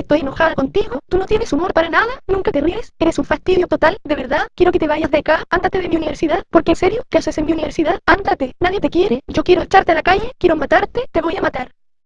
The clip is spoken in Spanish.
Estoy enojada contigo. Tú no tienes humor para nada. Nunca te ríes. Eres un fastidio total. De verdad. Quiero que te vayas de acá. Ándate de mi universidad. Porque en serio, ¿qué haces en mi universidad? Ándate. Nadie te quiere. Yo quiero echarte a la calle. Quiero matarte. Te voy a matar.